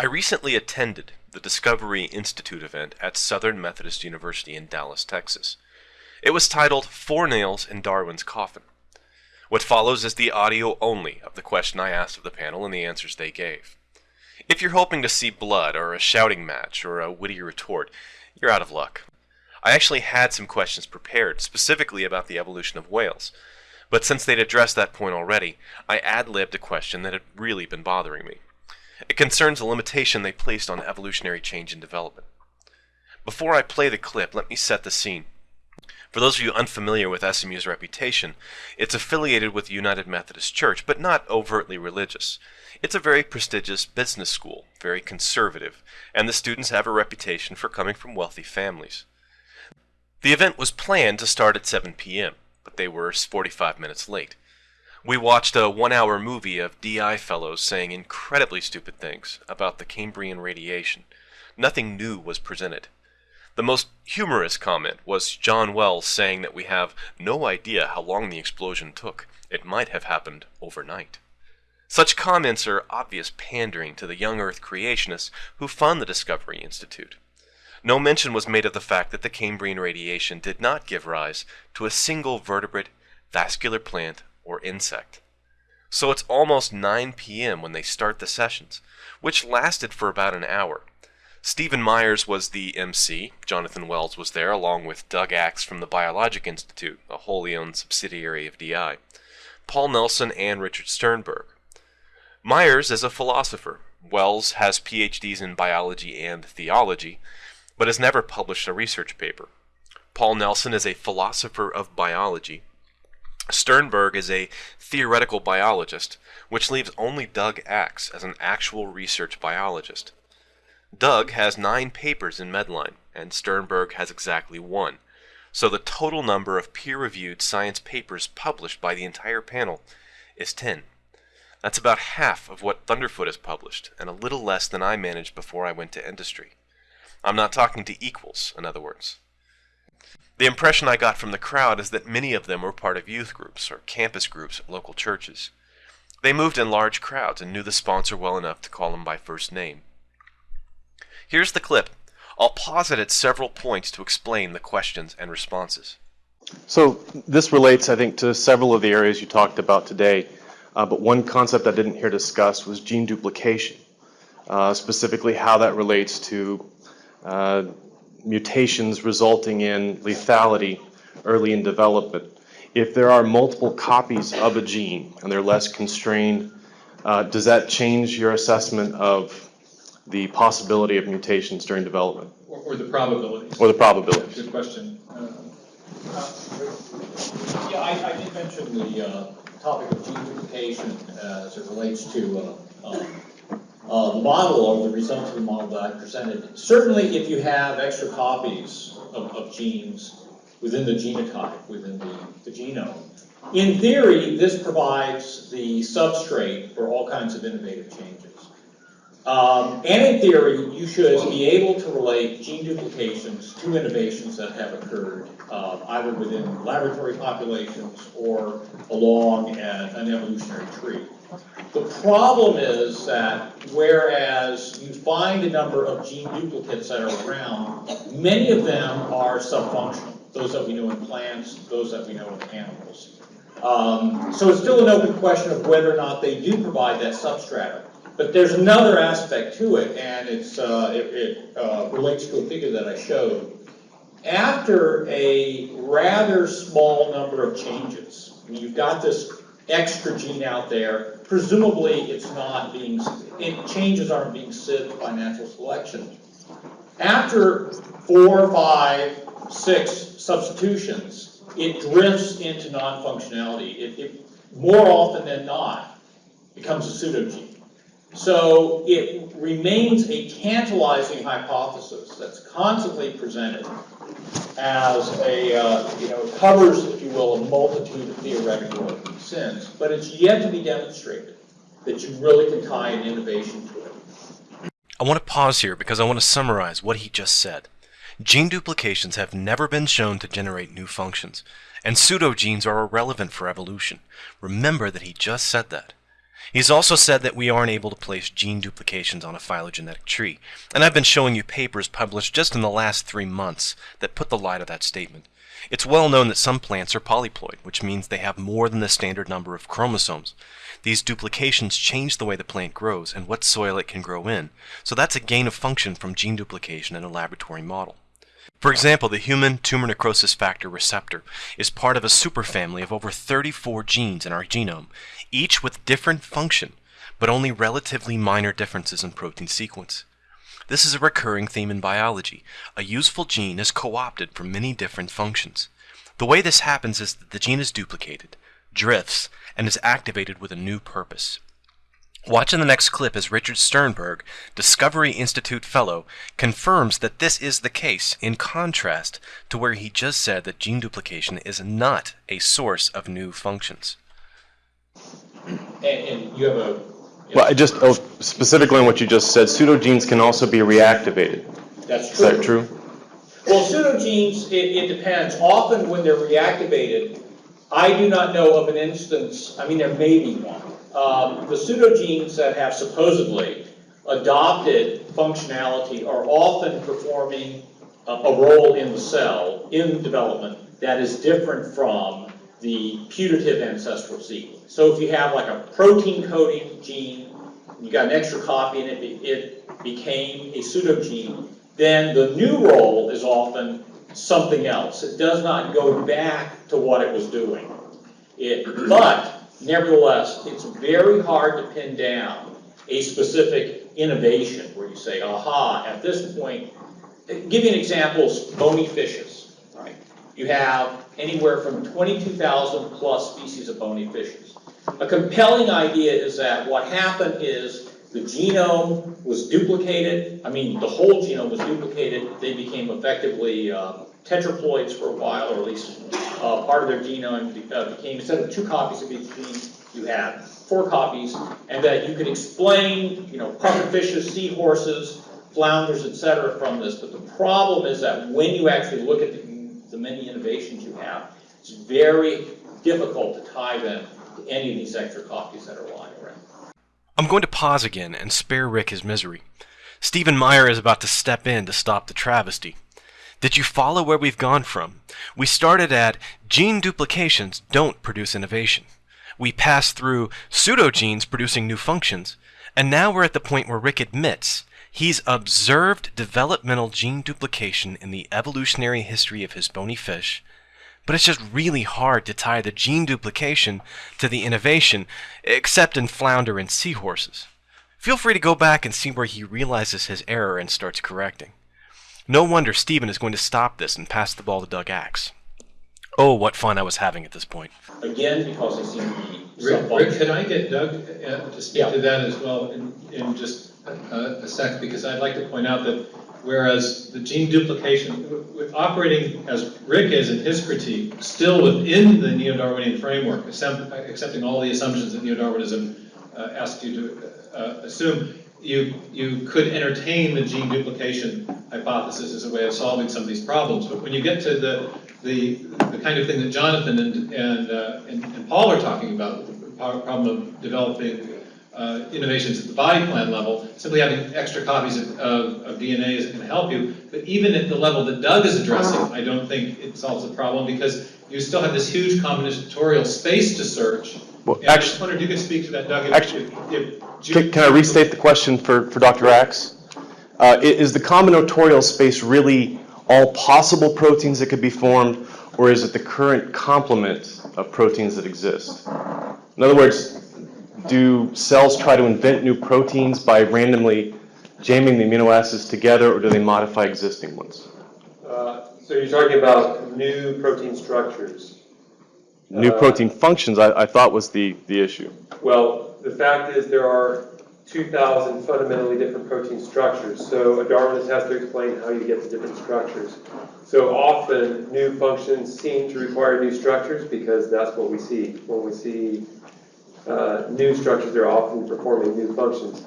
I recently attended the Discovery Institute event at Southern Methodist University in Dallas, Texas. It was titled Four Nails in Darwin's Coffin. What follows is the audio only of the question I asked of the panel and the answers they gave. If you're hoping to see blood or a shouting match or a witty retort, you're out of luck. I actually had some questions prepared, specifically about the evolution of whales, but since they'd addressed that point already, I ad-libbed a question that had really been bothering me. It concerns a limitation they placed on evolutionary change and development. Before I play the clip, let me set the scene. For those of you unfamiliar with SMU's reputation, it's affiliated with the United Methodist Church, but not overtly religious. It's a very prestigious business school, very conservative, and the students have a reputation for coming from wealthy families. The event was planned to start at 7 p.m., but they were 45 minutes late. We watched a one hour movie of DI fellows saying incredibly stupid things about the Cambrian radiation. Nothing new was presented. The most humorous comment was John Wells saying that we have no idea how long the explosion took. It might have happened overnight. Such comments are obvious pandering to the young Earth creationists who fund the Discovery Institute. No mention was made of the fact that the Cambrian radiation did not give rise to a single vertebrate, vascular plant, or insect. So it's almost 9 p.m. when they start the sessions, which lasted for about an hour. Stephen Myers was the MC. Jonathan Wells was there, along with Doug Axe from the Biologic Institute, a wholly owned subsidiary of DI, Paul Nelson, and Richard Sternberg. Myers is a philosopher. Wells has PhDs in biology and theology, but has never published a research paper. Paul Nelson is a philosopher of biology Sternberg is a theoretical biologist, which leaves only Doug Axe as an actual research biologist. Doug has nine papers in Medline, and Sternberg has exactly one, so the total number of peer-reviewed science papers published by the entire panel is 10. That's about half of what Thunderfoot has published, and a little less than I managed before I went to industry. I'm not talking to equals, in other words. The impression I got from the crowd is that many of them were part of youth groups or campus groups at local churches. They moved in large crowds and knew the sponsor well enough to call him by first name. Here's the clip. I'll pause it at several points to explain the questions and responses. So this relates, I think, to several of the areas you talked about today, uh, but one concept I didn't hear discussed was gene duplication, uh, specifically how that relates to uh, mutations resulting in lethality early in development. If there are multiple copies of a gene and they're less constrained, uh, does that change your assessment of the possibility of mutations during development? Or, or the probability. Or the probabilities. Good question. Uh, uh, yeah, I, I did mention the uh, topic of gene duplication as it relates to uh, um, uh, the model or the results of the model that I presented. Certainly, if you have extra copies of, of genes within the genotype, within the, the genome, in theory, this provides the substrate for all kinds of innovative changes. Um, and in theory, you should be able to relate gene duplications to innovations that have occurred, uh, either within laboratory populations or along an, an evolutionary tree. The problem is that whereas you find a number of gene duplicates that are around, many of them are subfunctional. Those that we know in plants, those that we know in animals. Um, so it's still an open question of whether or not they do provide that substratum. But there's another aspect to it, and it's, uh, it, it uh, relates to a figure that I showed. After a rather small number of changes, you've got this extra gene out there, presumably it's not being, it, changes aren't being sieved by natural selection. After four, five, six substitutions, it drifts into non-functionality. It, it, more often than not, becomes a pseudogene. So it remains a tantalizing hypothesis that's constantly presented as a, uh, you know, covers, if you will, a multitude of theoretical sins, but it's yet to be demonstrated that you really can tie an innovation to it. I want to pause here because I want to summarize what he just said. Gene duplications have never been shown to generate new functions, and pseudogenes are irrelevant for evolution. Remember that he just said that. He's also said that we aren't able to place gene duplications on a phylogenetic tree, and I've been showing you papers published just in the last three months that put the lie to that statement. It's well known that some plants are polyploid, which means they have more than the standard number of chromosomes. These duplications change the way the plant grows and what soil it can grow in, so that's a gain of function from gene duplication in a laboratory model. For example, the human tumor necrosis factor receptor is part of a superfamily of over 34 genes in our genome, each with different function, but only relatively minor differences in protein sequence. This is a recurring theme in biology. A useful gene is co-opted for many different functions. The way this happens is that the gene is duplicated, drifts, and is activated with a new purpose. Watch in the next clip as Richard Sternberg, Discovery Institute Fellow, confirms that this is the case, in contrast to where he just said that gene duplication is not a source of new functions. And, and you have a. Well, I just, oh, specifically on what you just said, pseudogenes can also be reactivated. That's true. Is true. that true? Well, pseudogenes, it, it depends. Often when they're reactivated, I do not know of an instance, I mean, there may be one. Um, the pseudogenes that have supposedly adopted functionality are often performing a, a role in the cell, in development, that is different from the putative ancestral sequence. So if you have like a protein coding gene, you got an extra copy and it, be- it became a pseudogene, then the new role is often something else. It does not go back to what it was doing. It, but nevertheless, it's very hard to pin down a specific innovation where you say, aha, at this point, give you an example, bony fishes, right? You have anywhere from 22,000 plus species of bony fishes. A compelling idea is that what happened is the genome was duplicated, I mean, the whole genome was duplicated, they became effectively uh, tetraploids for a while, or at least uh, part of their genome uh, became, instead of two copies of each gene, you had four copies, and that you could explain, you know, pufferfishes, seahorses, flounders, et cetera, from this, but the problem is that when you actually look at the, the many innovations you have, it's very difficult to tie them to any of these extra copies that are lying. I'm going to pause again and spare Rick his misery. Stephen Meyer is about to step in to stop the travesty. Did you follow where we've gone from? We started at gene duplications don't produce innovation. We passed through pseudogenes producing new functions, and now we're at the point where Rick admits he's observed developmental gene duplication in the evolutionary history of his bony fish, but it's just really hard to tie the gene duplication to the innovation, except in flounder and seahorses. Feel free to go back and see where he realizes his error and starts correcting. No wonder Stephen is going to stop this and pass the ball to Doug Axe. Oh, what fun I was having at this point. Again, because they seem to be Rick, Rick, self-functioning. could I get Doug uh, to speak Yeah. to that as well in, in just a, a sec? Because I'd like to point out that whereas the gene duplication, w- w- operating as Rick is in his critique, still within the neo-Darwinian framework, accepting all the assumptions that neo-Darwinism uh, asks you to uh, assume, you, you could entertain the gene duplication hypothesis as a way of solving some of these problems. But when you get to the, the, the kind of thing that Jonathan and, and, uh, and and Paul are talking about, the problem of developing uh, innovations at the body plan level, simply having extra copies of, of, of DNA isn't going to help you. But even at the level that Doug is addressing, I don't think it solves the problem because you still have this huge combinatorial space to search. Well, And I just wondered if you could speak to that, Doug. if- Actu- if- if Can can I restate the question for, for Dr. Axe? Uh, Is the combinatorial space really all possible proteins that could be formed, or is it the current complement of proteins that exist? In other words, do cells try to invent new proteins by randomly jamming the amino acids together, or do they modify existing ones? Uh, So you're talking about new protein structures. New Uh, protein functions, I, I thought was the, the issue. Well, the fact is there are 2,000 fundamentally different protein structures. So a Darwinist has to explain how you get to different structures. So often, new functions seem to require new structures because that's what we see. When we see uh, new structures, they're often performing new functions.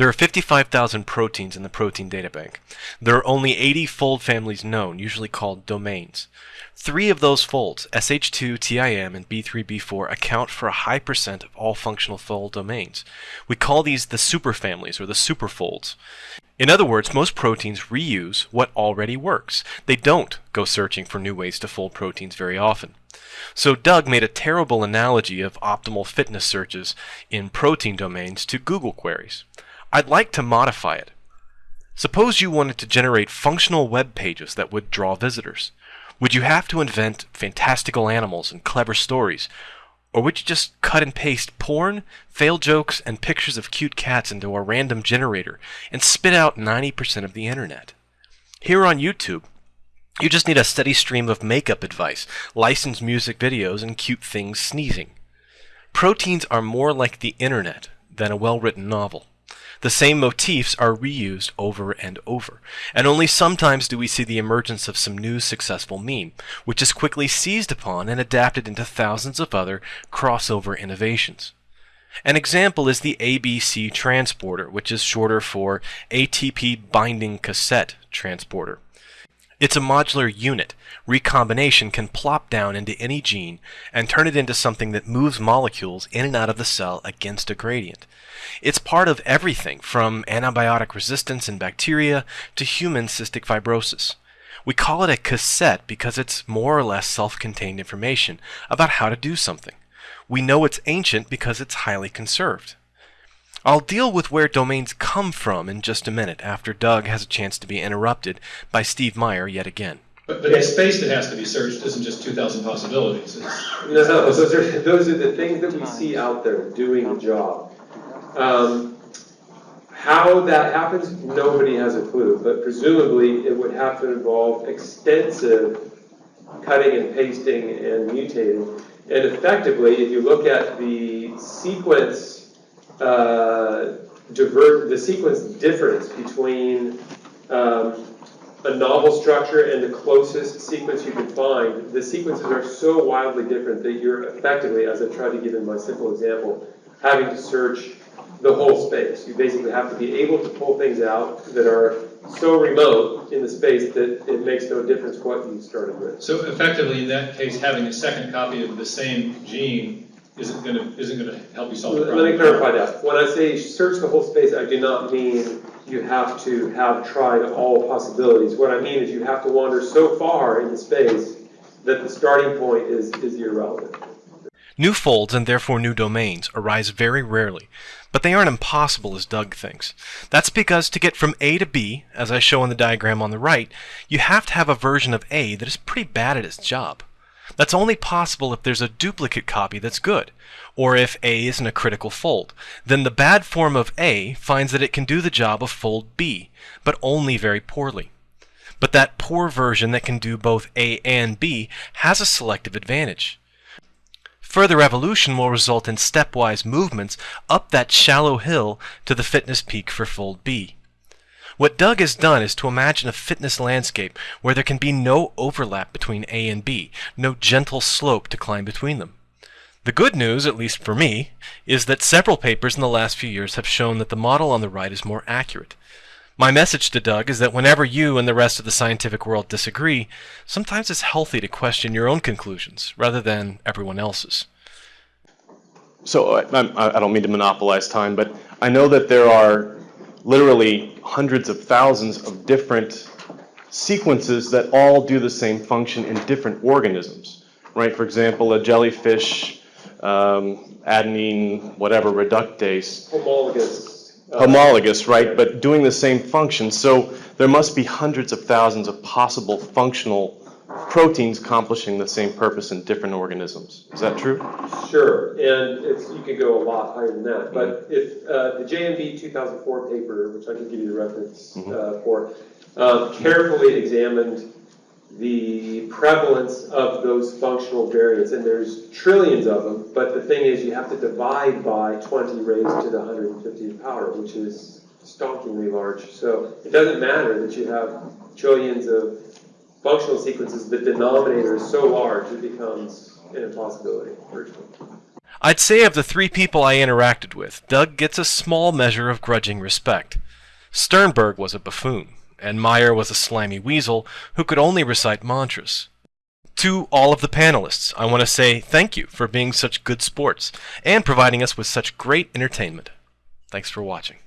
There are 55,000 proteins in the protein databank. There are only 80 fold families known, usually called domains. Three of those folds, SH2, TIM, and B3B4, account for a high percent of all functional fold domains. We call these the superfamilies or the superfolds. In other words, most proteins reuse what already works. They don't go searching for new ways to fold proteins very often. So Doug made a terrible analogy of optimal fitness searches in protein domains to Google queries. I'd like to modify it. Suppose you wanted to generate functional web pages that would draw visitors. Would you have to invent fantastical animals and clever stories? Or would you just cut and paste porn, fail jokes, and pictures of cute cats into a random generator and spit out 90% of the internet? Here on YouTube, you just need a steady stream of makeup advice, licensed music videos, and cute things sneezing. Proteins are more like the internet than a well written novel. The same motifs are reused over and over, and only sometimes do we see the emergence of some new successful meme, which is quickly seized upon and adapted into thousands of other crossover innovations. An example is the ABC transporter, which is shorter for ATP binding cassette transporter. It's a modular unit. Recombination can plop down into any gene and turn it into something that moves molecules in and out of the cell against a gradient. It's part of everything from antibiotic resistance in bacteria to human cystic fibrosis. We call it a cassette because it's more or less self-contained information about how to do something. We know it's ancient because it's highly conserved. I'll deal with where domains come from in just a minute after Doug has a chance to be interrupted by Steve Meyer yet again. But, but the space that has to be searched isn't just 2,000 possibilities. It's, No, no, those are, those are the things that we see out there doing the job. Um, How that happens, nobody has a clue, but presumably it would have to involve extensive cutting and pasting and mutating. And effectively, if you look at the sequence, uh, divert, the sequence difference between um, a novel structure and the closest sequence you can find, the sequences are so wildly different that you're effectively, as I tried to give in my simple example, having to search the whole space. You basically have to be able to pull things out that are so remote in the space that it makes no difference what you started with. so effectively, in that case, having a second copy of the same gene isn't gonna, isn't gonna help you solve the Let me clarify that. When I say search the whole space, I do not mean you have to have tried all possibilities. What I mean is you have to wander so far in the space that the starting point is, is irrelevant. New folds and therefore new domains arise very rarely, but they aren't impossible as Doug thinks. That's because to get from A to B, as I show in the diagram on the right, you have to have a version of A that is pretty bad at its job. That's only possible if there's a duplicate copy that's good, or if A isn't a critical fold. Then the bad form of A finds that it can do the job of fold B, but only very poorly. But that poor version that can do both A and B has a selective advantage. Further evolution will result in stepwise movements up that shallow hill to the fitness peak for fold B. What Doug has done is to imagine a fitness landscape where there can be no overlap between A and B, no gentle slope to climb between them. The good news, at least for me, is that several papers in the last few years have shown that the model on the right is more accurate. My message to Doug is that whenever you and the rest of the scientific world disagree, sometimes it's healthy to question your own conclusions rather than everyone else's. So I, I I don't mean to monopolize time, but I know that there are literally hundreds of thousands of different sequences that all do the same function in different organisms, right? For example, a jellyfish, um, adenine, whatever, reductase, Homologous. homologous, right? But doing the same function. So there must be hundreds of thousands of possible functional proteins accomplishing the same purpose in different organisms. Is that true? Sure, and it's, you could go a lot higher than that, but if, uh, the JMB two thousand four paper, which I can give you the reference, uh, for, um, carefully examined the prevalence of those functional variants, and there's trillions of them, but the thing is, you have to divide by twenty raised to the hundred and fiftieth power, which is stonkingly large, so it doesn't matter that you have trillions of functional sequences, the denominator is so large, it becomes an impossibility, virtually. I'd say of the three people I interacted with, Doug gets a small measure of grudging respect. Sternberg was a buffoon, and Meyer was a slimy weasel who could only recite mantras. To all of the panelists, I want to say thank you for being such good sports and providing us with such great entertainment. Thanks for watching.